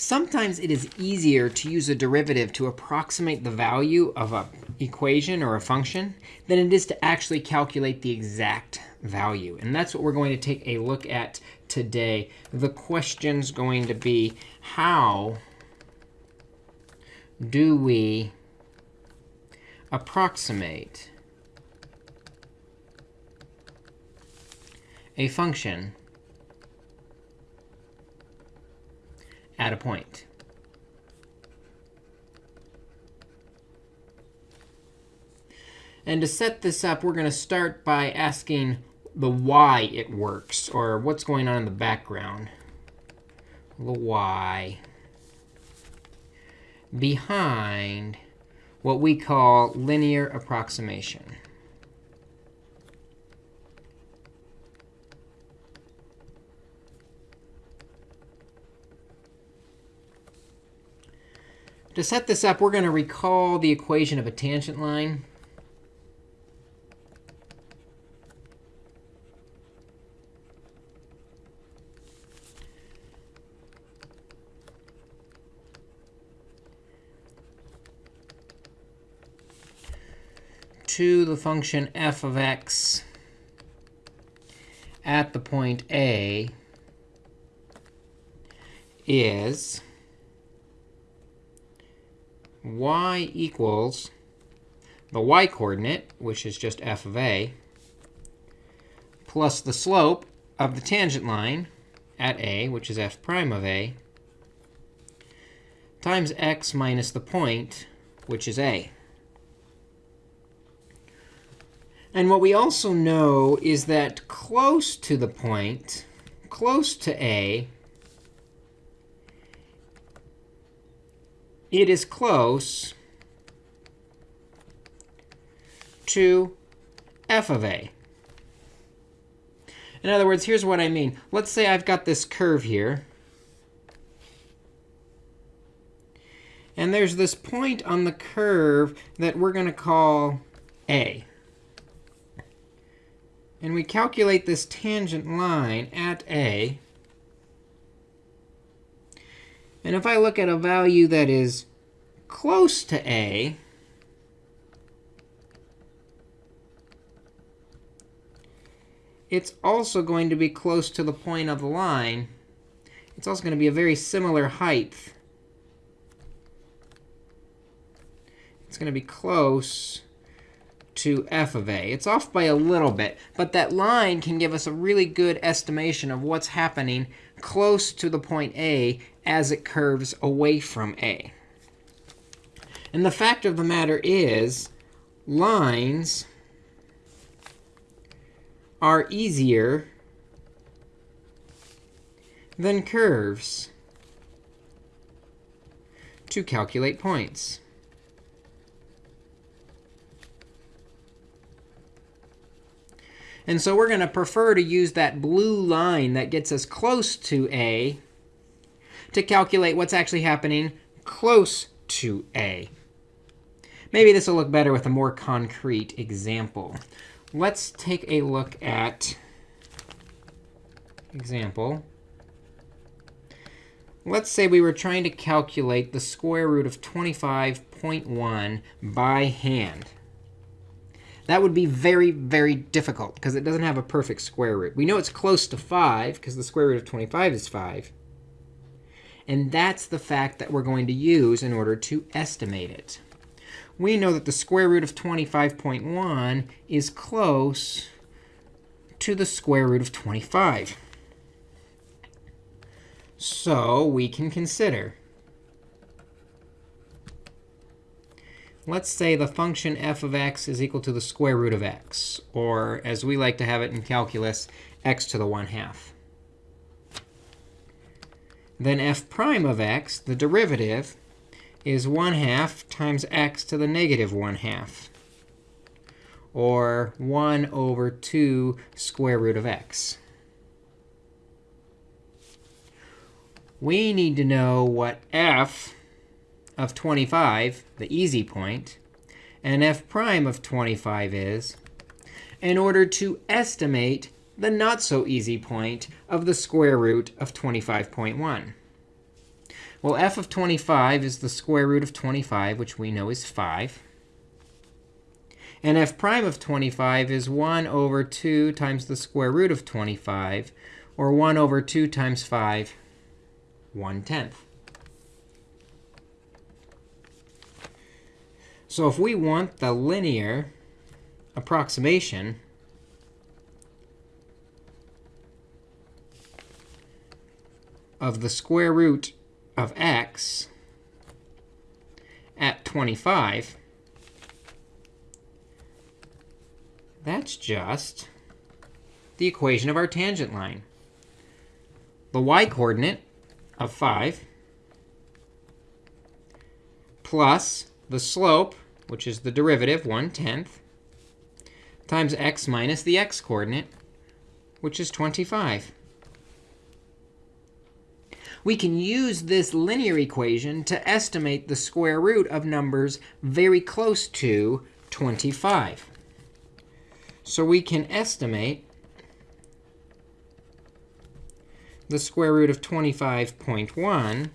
Sometimes it is easier to use a derivative to approximate the value of an equation or a function than it is to actually calculate the exact value. And that's what we're going to take a look at today. The question's going to be, how do we approximate a function at a point. And to set this up, we're going to start by asking the why it works, or what's going on in the background. The why behind what we call linear approximation. To set this up, we're going to recall the equation of a tangent line. to the function f of x at the point A is y equals the y coordinate, which is just f of a, plus the slope of the tangent line at a, which is f prime of a, times x minus the point, which is a. And what we also know is that close to the point, close to a, it is close to f of a. In other words, here's what I mean. Let's say I've got this curve here. And there's this point on the curve that we're going to call a. And we calculate this tangent line at a. And if I look at a value that is close to a, it's also going to be close to the point of the line. It's also going to be a very similar height. It's going to be close to f of a. It's off by a little bit, but that line can give us a really good estimation of what's happening close to the point A as it curves away from A. And the fact of the matter is, lines are easier than curves to calculate points. And so we're going to prefer to use that blue line that gets us close to A to calculate what's actually happening close to A. Maybe this will look better with a more concrete example. Let's take a look at example. Let's say we were trying to calculate the square root of 25.1 by hand. That would be very, very difficult, because it doesn't have a perfect square root. We know it's close to 5, because the square root of 25 is 5. And that's the fact that we're going to use in order to estimate it. We know that the square root of 25.1 is close to the square root of 25. So we can consider let's say the function f of x is equal to the square root of x, or as we like to have it in calculus, x to the 1 half. Then f prime of x, the derivative, is 1 half times x to the negative 1 half, or 1 over 2 square root of x. We need to know what f of 25, the easy point, and f prime of 25 is, in order to estimate the not so easy point of the square root of 25.1. Well, f of 25 is the square root of 25, which we know is 5. And f prime of 25 is 1 over 2 times the square root of 25, or 1 over 2 times 5, 1 tenth. So if we want the linear approximation of the square root of x at 25, that's just the equation of our tangent line. The y-coordinate of 5 plus the slope, which is the derivative, 1 tenth, times x minus the x-coordinate, which is 25. We can use this linear equation to estimate the square root of numbers very close to 25. So we can estimate the square root of 25.1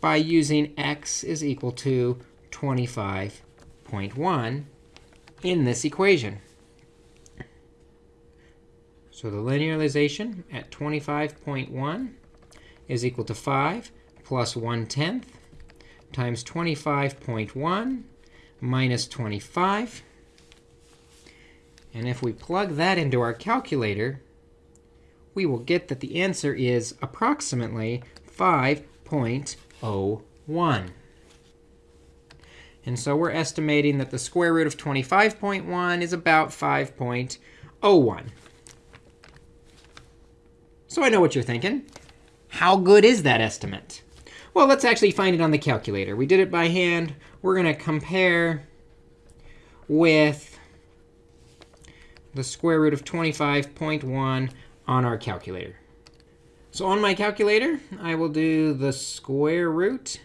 by using x is equal to 25.1 in this equation. So the linearization at 25.1 is equal to 5 plus 1 tenth times 25.1 minus 25. And if we plug that into our calculator, we will get that the answer is approximately 5.01. And so we're estimating that the square root of 25.1 is about 5.01. So I know what you're thinking. How good is that estimate? Well, let's actually find it on the calculator. We did it by hand. We're going to compare with the square root of 25.1 on our calculator. So on my calculator, I will do the square root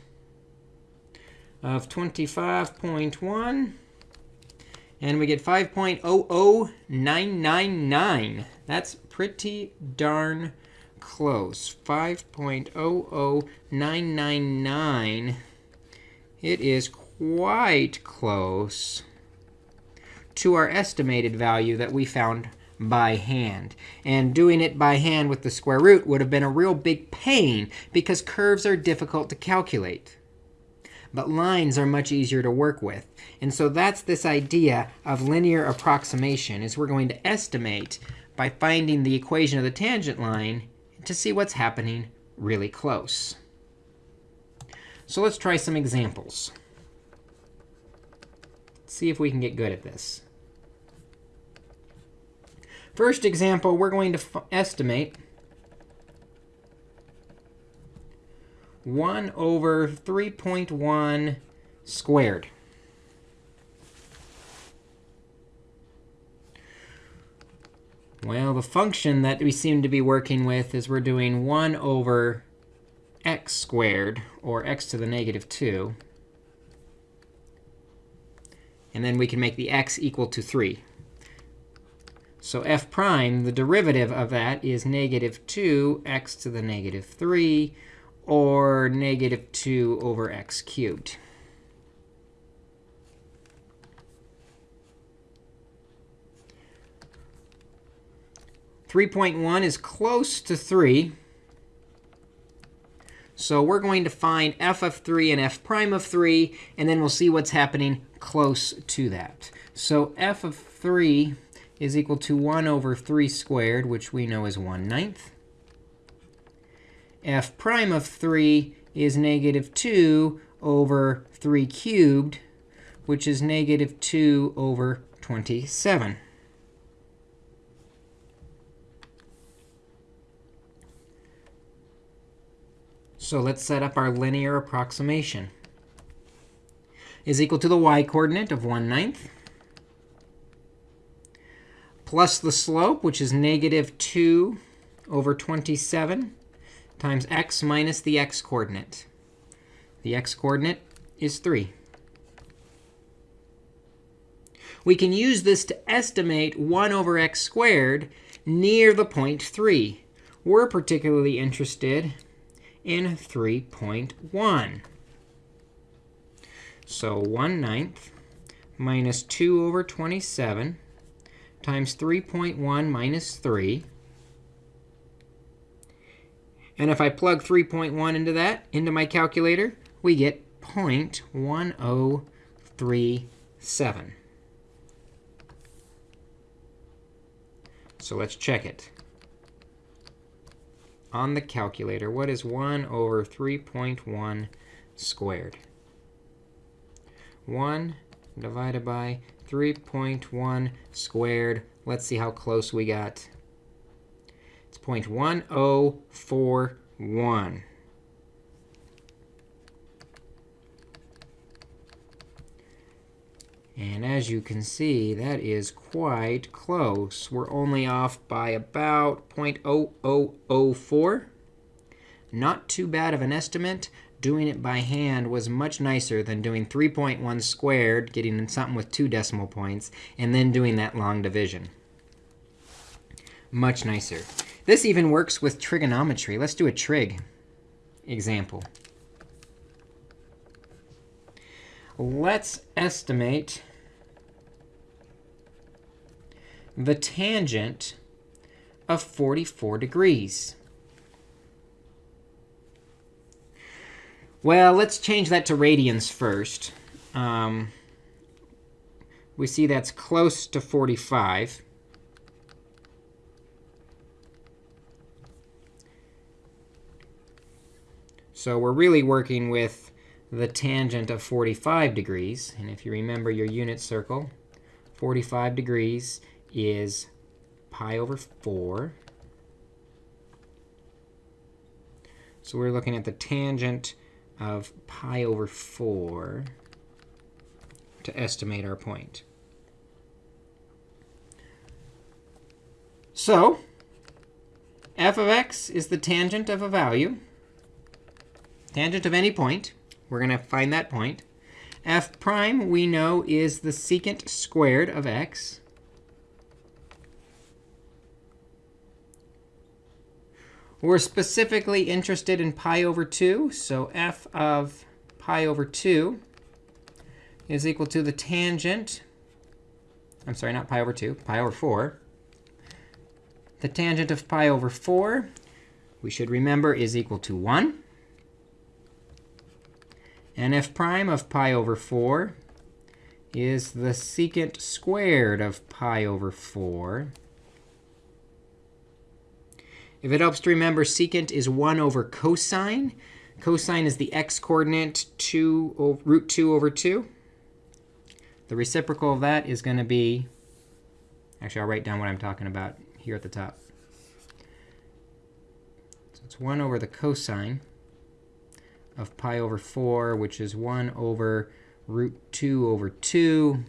of 25.1. And we get 5.00999. That's pretty darn close. 5.00999. It is quite close to our estimated value that we found by hand. And doing it by hand with the square root would have been a real big pain because curves are difficult to calculate. But lines are much easier to work with. And so that's this idea of linear approximation, is we're going to estimate by finding the equation of the tangent line to see what's happening really close. So let's try some examples. Let's see if we can get good at this. First example, we're going to estimate 1 over 3.1 squared. Well, the function that we seem to be working with is we're doing 1 over x squared, or x to the negative 2. And then we can make the x equal to 3. So f prime, the derivative of that is negative 2x to the negative 3, or negative 2 over x cubed. Three point one is close to 3. So we're going to find f of 3 and f prime of 3, and then we'll see what's happening close to that. So f of 3 is equal to 1 over 3 squared, which we know is 1 ninth. f prime of 3 is negative 2 over 3 cubed, which is negative 2 over 27. So let's set up our linear approximation. Is equal to the y-coordinate of 1 ninth plus the slope, which is negative 2 over 27 times x minus the x-coordinate. The x-coordinate is 3. We can use this to estimate 1 over x squared near the point 3. We're particularly interested in 3.1. So 1 ninth minus 2 over 27 times 3.1 minus 3. And if I plug 3.1 into that, into my calculator, we get 0.1037. So let's check it. On the calculator, what is 1 over 3.1 squared? 1 divided by 3.1 squared. Let's see how close we got. It's 0.1041. And as you can see, that is quite close. We're only off by about 0.0004. Not too bad of an estimate. Doing it by hand was much nicer than doing 3.1 squared, getting something with two decimal points, and then doing that long division. Much nicer. This even works with trigonometry. Let's do a trig example. Let's estimate the tangent of 44 degrees. Well, let's change that to radians first. Um, we see that's close to 45. So we're really working with the tangent of 45 degrees. And if you remember your unit circle, 45 degrees is pi over 4. So we're looking at the tangent of pi over 4 to estimate our point. So f of x is the tangent of a value, tangent of any point. We're going to find that point. f prime, we know, is the secant squared of x. We're specifically interested in pi over 2. So f of pi over 2 is equal to the tangent. I'm sorry, not pi over 2, pi over 4. The tangent of pi over 4, we should remember, is equal to 1. And f prime of pi over 4 is the secant squared of pi over 4. If it helps to remember, secant is 1 over cosine. Cosine is the x-coordinate, 2 root 2 over 2. The reciprocal of that is going to be, actually, I'll write down what I'm talking about here at the top. So it's 1 over the cosine of pi over 4, which is 1 over root 2 over 2,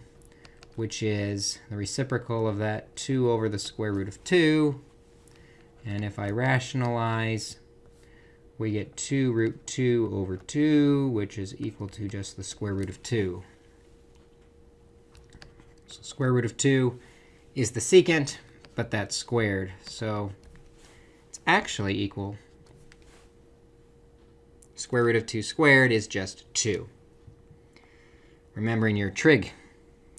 which is the reciprocal of that 2 over the square root of 2. And if I rationalize, we get 2 root 2 over 2, which is equal to just the square root of 2. So square root of 2 is the secant, but that's squared. So it's actually equal. Square root of 2 squared is just 2. Remembering your trig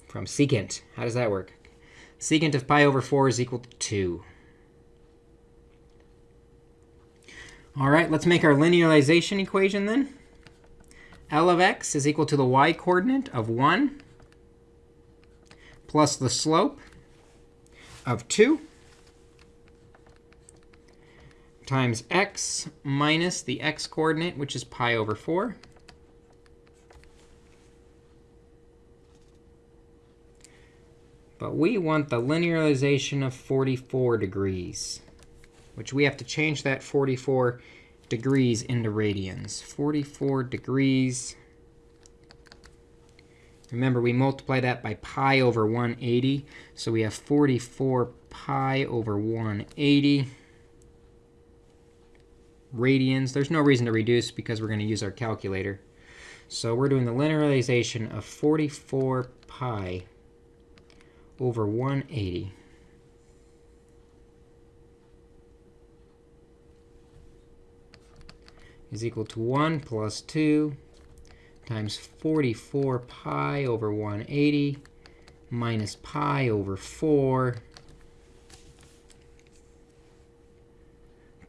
from secant. How does that work? Secant of pi over 4 is equal to 2. All right, let's make our linearization equation then. L of x is equal to the y coordinate of 1 plus the slope of 2 times x minus the x coordinate, which is pi over 4. But we want the linearization of 44 degrees which we have to change that 44 degrees into radians. 44 degrees. Remember, we multiply that by pi over 180. So we have 44 pi over 180 radians. There's no reason to reduce because we're going to use our calculator. So we're doing the linearization of 44 pi over 180. Is equal to 1 plus 2 times 44 pi over 180 minus pi over 4.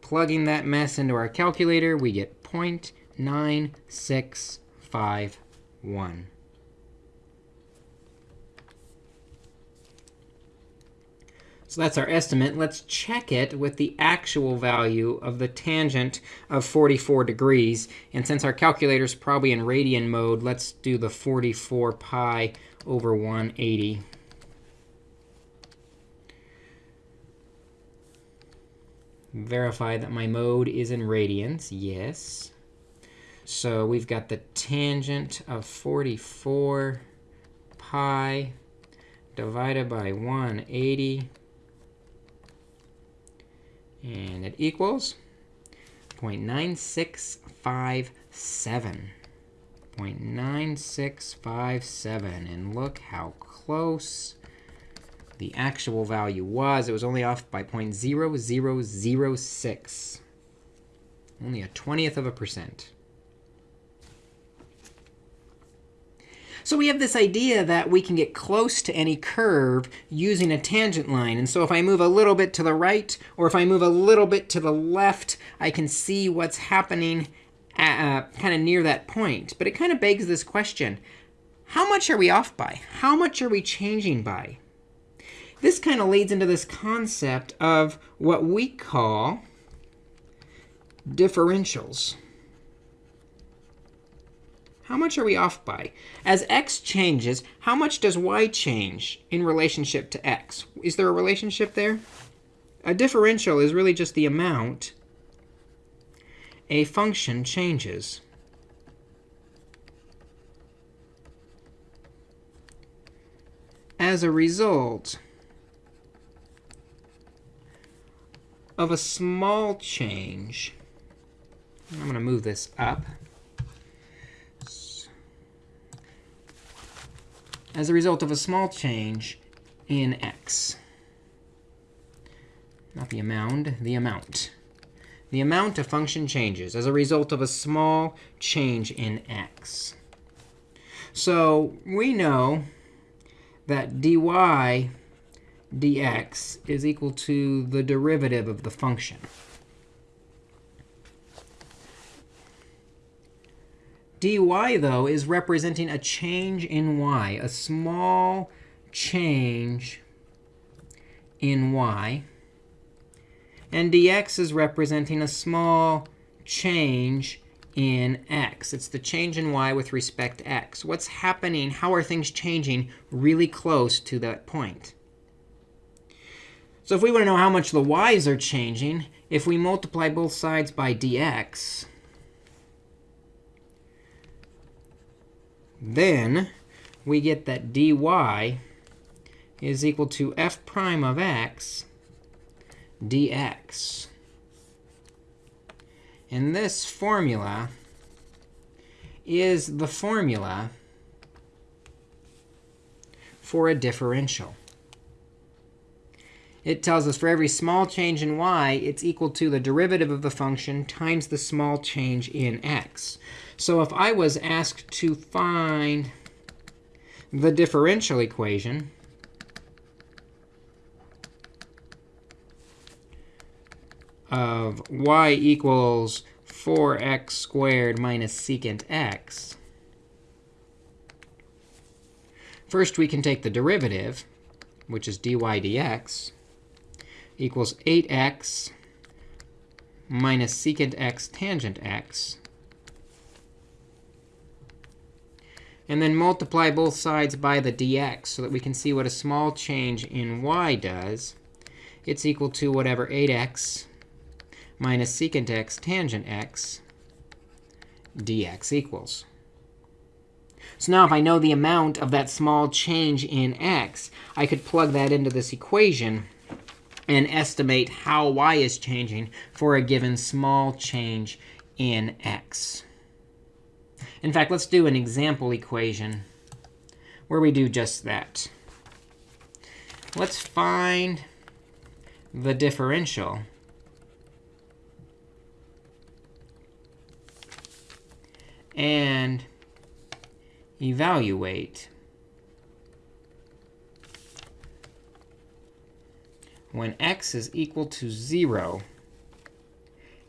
Plugging that mess into our calculator, we get 0.9651. So that's our estimate. Let's check it with the actual value of the tangent of 44 degrees. And since our calculator is probably in radian mode, let's do the 44 pi over 180. Verify that my mode is in radians. Yes. So we've got the tangent of 44 pi divided by 180 and it equals 0.9657. 0.9657. And look how close the actual value was. It was only off by 0.0006. Only a 20th of a percent. So we have this idea that we can get close to any curve using a tangent line. And so if I move a little bit to the right, or if I move a little bit to the left, I can see what's happening uh, kind of near that point. But it kind of begs this question. How much are we off by? How much are we changing by? This kind of leads into this concept of what we call differentials. How much are we off by? As x changes, how much does y change in relationship to x? Is there a relationship there? A differential is really just the amount a function changes. As a result of a small change, I'm going to move this up. As a result of a small change in x. Not the amount, the amount. The amount a function changes as a result of a small change in x. So we know that dy dx is equal to the derivative of the function. Dy, though, is representing a change in y, a small change in y. And dx is representing a small change in x. It's the change in y with respect to x. What's happening? How are things changing really close to that point? So if we want to know how much the y's are changing, if we multiply both sides by dx, Then we get that dy is equal to f prime of x dx. And this formula is the formula for a differential. It tells us for every small change in y, it's equal to the derivative of the function times the small change in x. So if I was asked to find the differential equation, of y equals 4x squared minus secant x, first we can take the derivative, which is dy dx, equals 8x minus secant x tangent x and then multiply both sides by the dx so that we can see what a small change in y does. It's equal to whatever 8x minus secant x tangent x dx equals. So now if I know the amount of that small change in x, I could plug that into this equation and estimate how y is changing for a given small change in x. In fact, let's do an example equation where we do just that. Let's find the differential and evaluate when x is equal to 0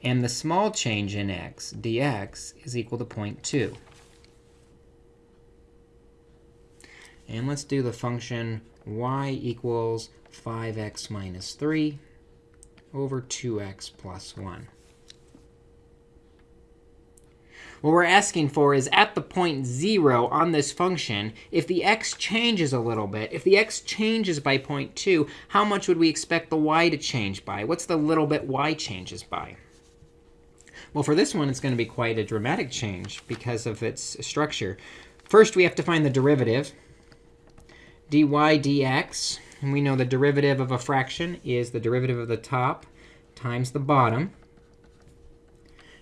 and the small change in x, dx, is equal to 0.2. And let's do the function y equals 5x minus 3 over 2x plus 1. What we're asking for is at the point 0 on this function, if the x changes a little bit, if the x changes by 0.2, how much would we expect the y to change by? What's the little bit y changes by? Well, for this one, it's going to be quite a dramatic change because of its structure. First, we have to find the derivative, dy dx. And we know the derivative of a fraction is the derivative of the top times the bottom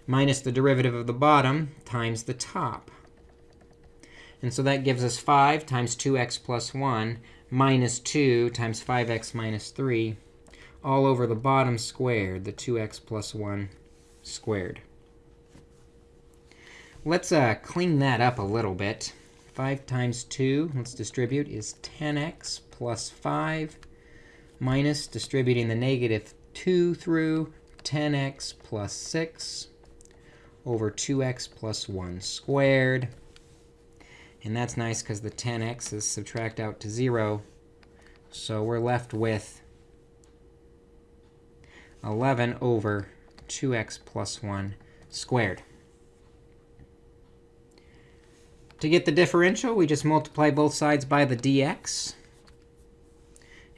minus the derivative of the bottom times the top. And so that gives us 5 times 2x plus 1 minus 2 times 5x minus 3 all over the bottom squared, the 2x plus 1 squared. Let's uh, clean that up a little bit. 5 times 2, let's distribute, is 10x plus 5 minus distributing the negative 2 through 10x plus 6 over 2x plus 1 squared. And that's nice because the 10x's subtract out to 0. So we're left with 11 over 2x plus 1 squared. To get the differential, we just multiply both sides by the dx.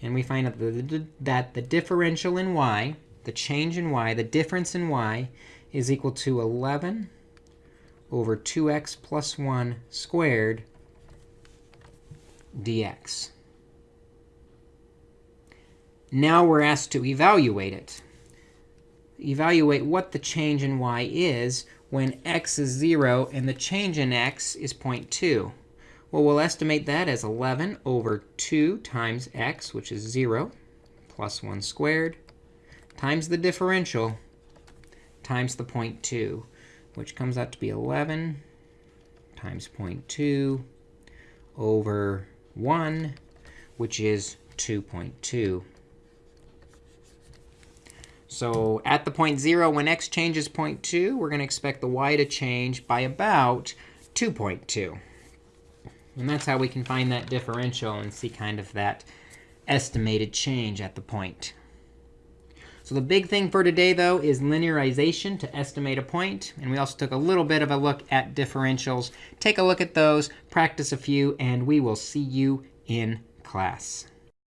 And we find out that the differential in y, the change in y, the difference in y, is equal to 11 over 2x plus 1 squared dx. Now we're asked to evaluate it. Evaluate what the change in y is when x is 0 and the change in x is 0.2. Well, we'll estimate that as 11 over 2 times x, which is 0, plus 1 squared, times the differential, times the 0.2, which comes out to be 11 times 0.2 over 1, which is 2.2. So at the point 0, when x changes 0.2, we're going to expect the y to change by about 2.2. And that's how we can find that differential and see kind of that estimated change at the point. So the big thing for today, though, is linearization to estimate a point. And we also took a little bit of a look at differentials. Take a look at those, practice a few, and we will see you in class.